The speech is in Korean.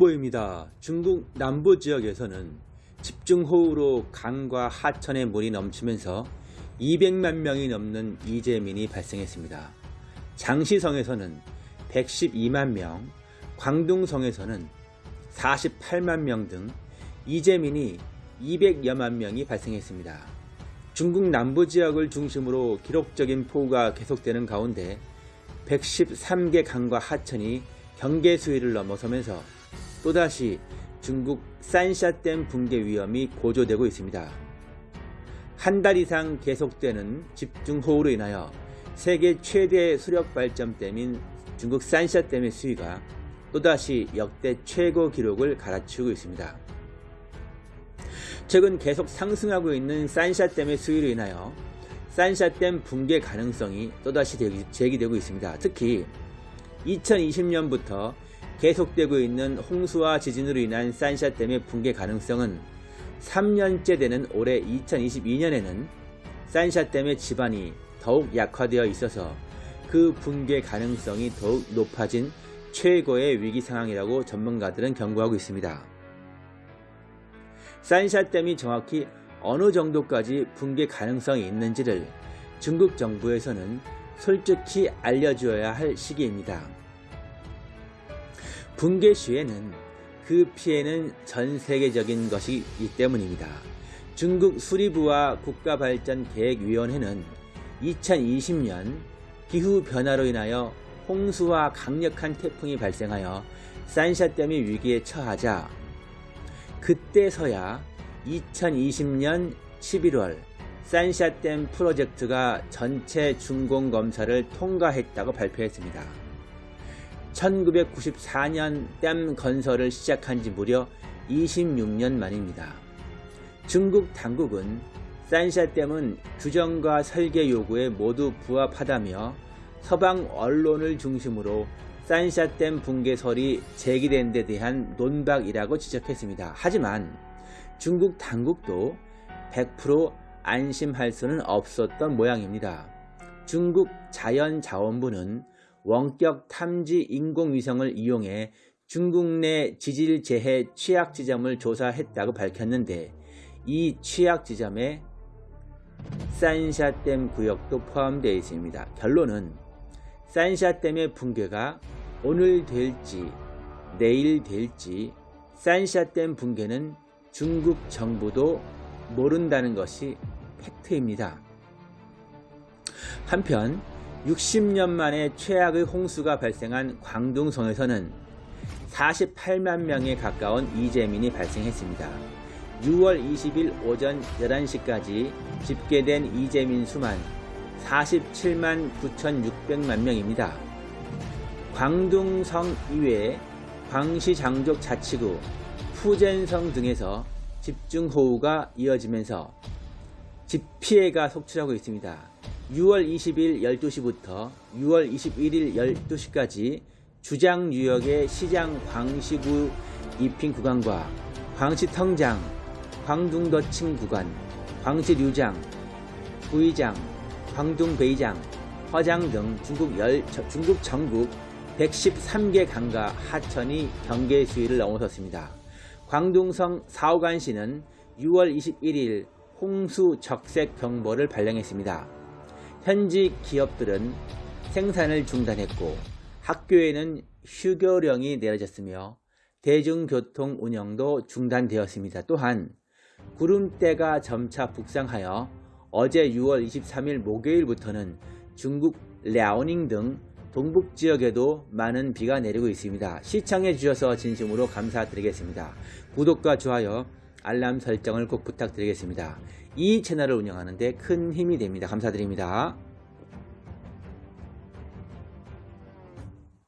속보입니다. 중국 남부 지역에서는 집중호우로 강과 하천에 물이 넘치면서 200만 명이 넘는 이재민이 발생했습니다. 장시성에서는 112만 명, 광둥성에서는 48만 명 등 이재민이 200여만 명이 발생했습니다. 중국 남부 지역을 중심으로 기록적인 폭우가 계속되는 가운데 113개 강과 하천이 경계 수위를 넘어서면서 또다시 중국 산샤댐 붕괴 위험이 고조되고 있습니다. 한 달 이상 계속되는 집중호우로 인하여 세계 최대 수력 발전댐인 중국 산샤댐의 수위가 또다시 역대 최고 기록을 갈아치우고 있습니다. 최근 계속 상승하고 있는 산샤댐의 수위로 인하여 산샤댐 붕괴 가능성이 또다시 제기되고 있습니다. 특히 2020년부터 계속되고 있는 홍수와 지진으로 인한 산샤 댐의 붕괴 가능성은 3년째 되는 올해 2022년에는 산샤 댐의 지반이 더욱 약화되어 있어서 그 붕괴 가능성이 더욱 높아진 최고의 위기 상황이라고 전문가들은 경고하고 있습니다. 산샤댐이 정확히 어느 정도까지 붕괴 가능성이 있는지를 중국 정부에서는 솔직히 알려주어야 할 시기입니다. 붕괴 시에는 그 피해는 전 세계적인 것이기 때문입니다. 중국 수리부와 국가발전계획위원회는 2020년 기후변화로 인하여 홍수와 강력한 태풍이 발생하여 산샤댐이 위기에 처하자 그때서야 2020년 11월 산샤댐 프로젝트가 전체 준공검사를 통과했다고 발표했습니다. 1994년 댐 건설을 시작한 지 무려 26년 만입니다. 중국 당국은 산샤댐은 규정과 설계 요구에 모두 부합하다며 서방 언론을 중심으로 산샤댐 붕괴설이 제기된 데 대한 논박이라고 지적했습니다. 하지만 중국 당국도 100% 안심할 수는 없었던 모양입니다. 중국 자연자원부는 원격 탐지 인공위성을 이용해 중국 내 지질 재해 취약 지점을 조사했다고 밝혔는데 이 취약 지점에 산샤댐 구역도 포함되어 있습니다. 결론은 산샤댐의 붕괴가 오늘 될지 내일 될지 산샤댐 붕괴는 중국 정부도 모른다는 것이 팩트입니다. 한편 60년 만에 최악의 홍수가 발생한 광둥성에서는 48만 명에 가까운 이재민이 발생했습니다. 6월 20일 오전 11시까지 집계된 이재민 수만 47만 9,600만 명입니다. 광둥성 이외에 광시 장족 자치구, 푸젠성 등에서 집중호우가 이어지면서 집피해가 속출하고 있습니다. 6월 20일 12시부터 6월 21일 12시까지 주장 유역의 시장 광시구 입힌 구간과 광시 텅장, 광둥더칭 구간, 광시 류장, 부의장, 광둥베이장, 허장 등 중국, 열, 중국 전국 113개 강과 하천이 경계 수위를 넘어섰습니다. 광둥성 사오간시는 6월 21일 홍수 적색 경보를 발령했습니다. 현지 기업들은 생산을 중단했고 학교에는 휴교령이 내려졌으며 대중교통 운영도 중단되었습니다. 또한 구름대가 점차 북상하여 어제 6월 23일 목요일부터는 중국 랴오닝 등 동북 지역에도 많은 비가 내리고 있습니다. 시청해 주셔서 진심으로 감사드리겠습니다. 구독과 좋아요, 알람 설정을 꼭 부탁드리겠습니다. 이 채널을 운영하는데 큰 힘이 됩니다. 감사드립니다.